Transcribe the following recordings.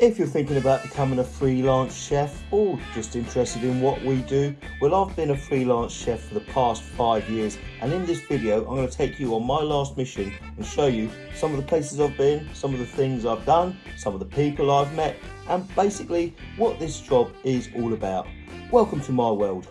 If you're thinking about becoming a freelance chef or just interested in what we do, well I've been a freelance chef for the past five years and in this video I'm going to take you on my last mission and show you some of the places I've been, some of the things I've done, some of the people I've met and basically what this job is all about. Welcome to my world.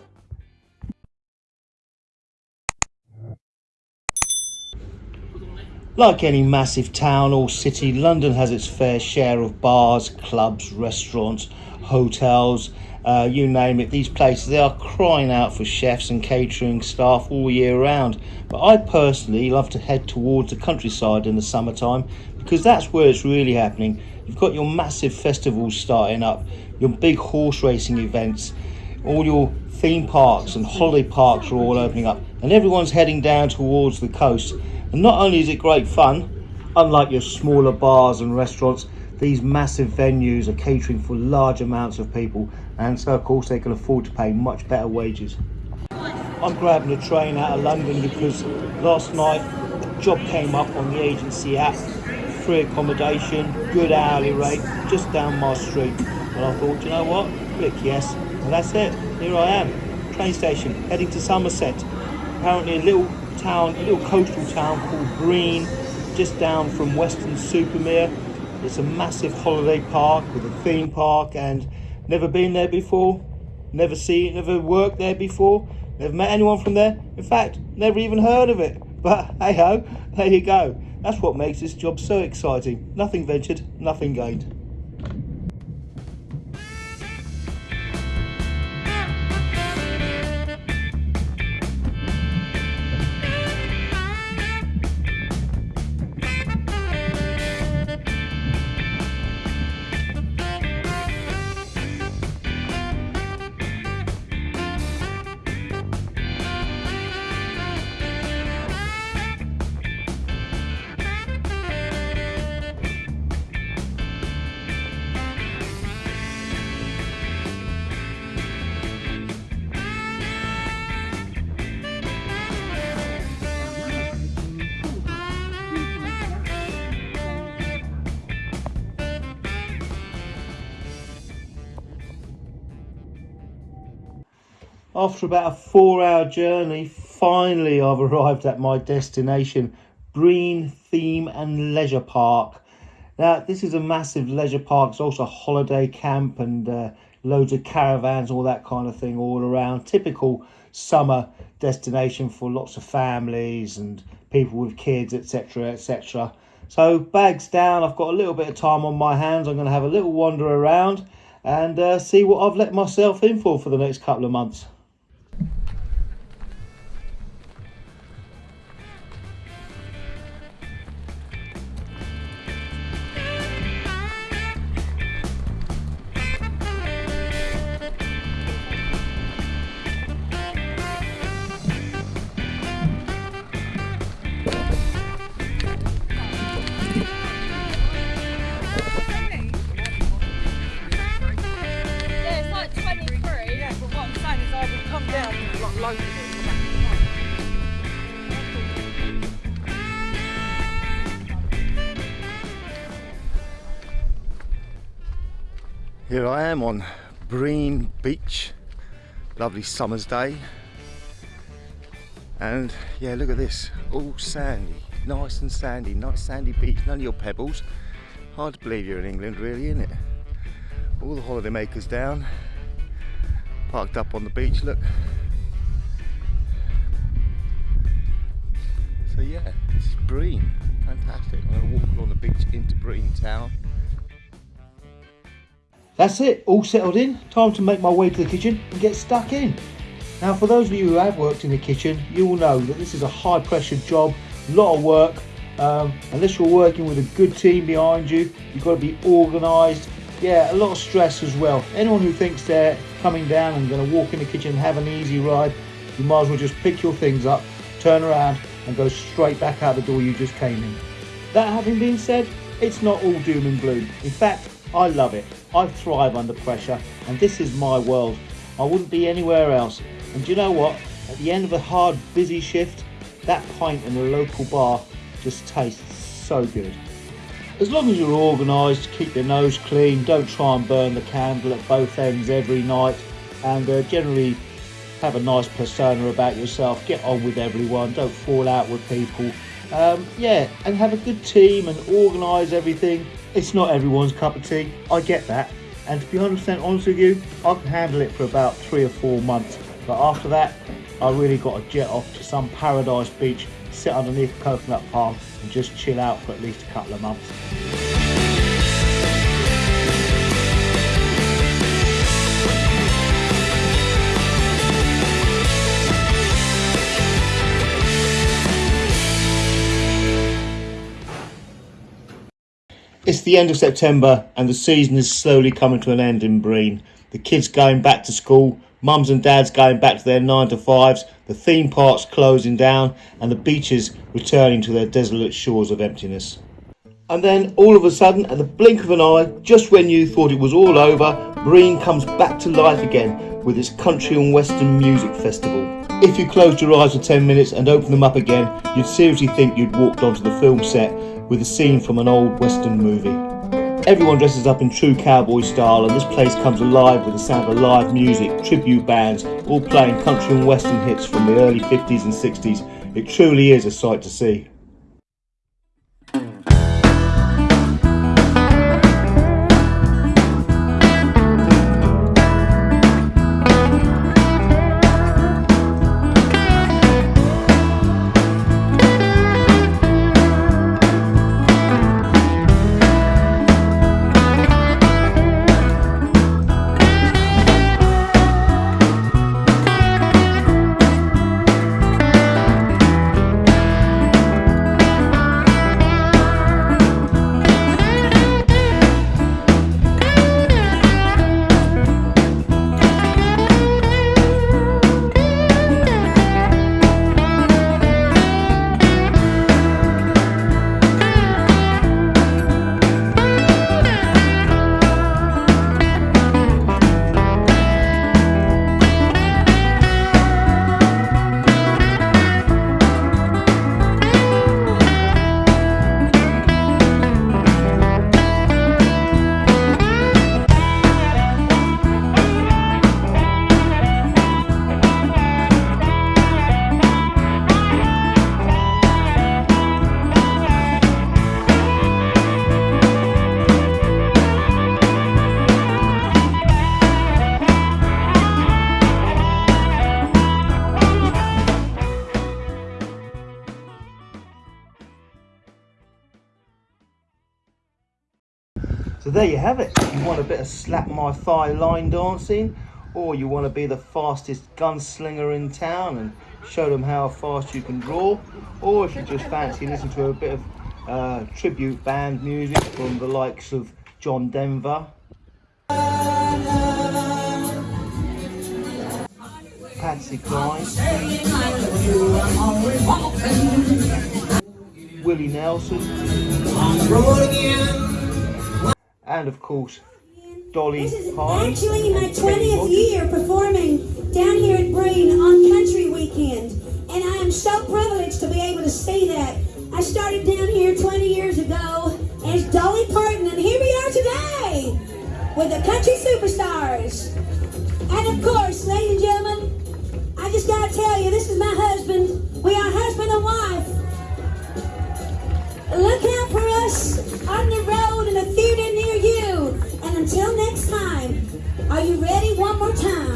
Like any massive town or city, London has its fair share of bars, clubs, restaurants, hotels, uh, you name it. These places, they are crying out for chefs and catering staff all year round. But I personally love to head towards the countryside in the summertime because that's where it's really happening. You've got your massive festivals starting up, your big horse racing events, all your theme parks and holiday parks are all opening up and everyone's heading down towards the coast and not only is it great fun, unlike your smaller bars and restaurants, these massive venues are catering for large amounts of people and so of course they can afford to pay much better wages. I'm grabbing a train out of London because last night a job came up on the agency app, free accommodation, good hourly rate, just down my street. And I thought, you know what, click yes, and that's it, here I am, train station, heading to Somerset. Apparently a little town, a little coastal town called Brean, just down from Weston-super-Mare. It's a massive holiday park with a theme park and never been there before, never seen, never worked there before, never met anyone from there. In fact, never even heard of it. But hey ho, there you go. That's what makes this job so exciting. Nothing ventured, nothing gained. After about a four hour journey, finally I've arrived at my destination, Brean Theme and Leisure Park. Now, this is a massive leisure park. It's also a holiday camp and uh, loads of caravans, all that kind of thing all around. Typical summer destination for lots of families and people with kids, etc, etc. So bags down, I've got a little bit of time on my hands. I'm going to have a little wander around and uh, see what I've let myself in for for the next couple of months. Here I am on Brean Beach, lovely summer's day. And yeah, look at this, all sandy, nice and sandy, nice sandy beach, none of your pebbles. Hard to believe you're in England really, isn't it? All the holidaymakers down, parked up on the beach, look. So yeah, this is Brean, fantastic. I'm gonna walk along the beach into Brean town. That's it, all settled in. Time to make my way to the kitchen and get stuck in. Now for those of you who have worked in the kitchen, you will know that this is a high pressure job, a lot of work. Um, unless you're working with a good team behind you, you've got to be organised. Yeah, a lot of stress as well. Anyone who thinks they're coming down and going to walk in the kitchen and have an easy ride, you might as well just pick your things up, turn around and go straight back out the door you just came in. That having been said, it's not all doom and gloom. In fact, I love it. I thrive under pressure and this is my world. I wouldn't be anywhere else. And do you know what? At the end of a hard, busy shift, that pint in a local bar just tastes so good. as long as you're organised, keep your nose clean, don't try and burn the candle at both ends every night, and uh, generally have a nice persona about yourself, get on with everyone, don't fall out with people. Um, yeah, and have a good team and organise everything. It's not everyone's cup of tea, I get that. And to be 100% honest with you, I can handle it for about three or four months. But after that, I really got to jet off to some paradise beach, sit underneath a coconut palm and just chill out for at least a couple of months. It's the end of September and the season is slowly coming to an end in Brean. The kids going back to school, mums and dads going back to their 9 to 5s, the theme parks closing down and the beaches returning to their desolate shores of emptiness. And then all of a sudden, at the blink of an eye, just when you thought it was all over, Brean comes back to life again with its country and western music festival. If you closed your eyes for 10 minutes and opened them up again, you'd seriously think you'd walked onto the film set with a scene from an old western movie. Everyone dresses up in true cowboy style and this place comes alive with the sound of live music, tribute bands, all playing country and western hits from the early 50s and 60s. It truly is a sight to see. There you have it. You want a bit of slap my thigh line dancing, or you want to be the fastest gunslinger in town and show them how fast you can draw, or if you just fancy listening to a bit of uh, tribute band music from the likes of John Denver. Patsy Cline, Willie Nelson, and of course Dolly This is actually my 20th Rogers. year performing down here at Brean on Country Weekend. And I am so privileged to be able to see that. I started down here 20 years ago as Dolly Parton, and here we are today with the Country Superstars. And of course, ladies and gentlemen, I just gotta tell you, this is my husband. We are husband and wife. Look out for us on the road in a theater near you. And until next time, are you ready one more time?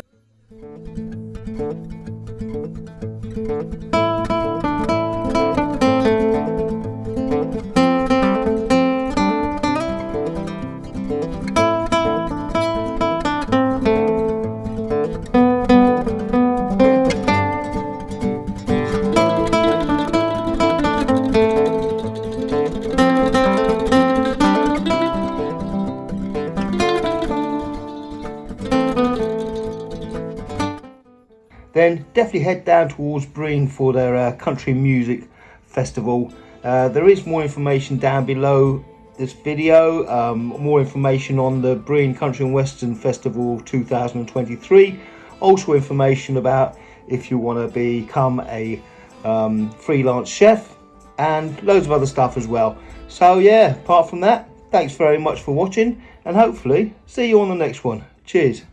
Then definitely head down towards Brean for their uh, country music festival. Uh, there is more information down below this video, um, more information on the Brean Country and Western Festival 2023. Also information about if you want to become a um, freelance chef and loads of other stuff as well. So yeah, apart from that, thanks very much for watching and hopefully see you on the next one. Cheers.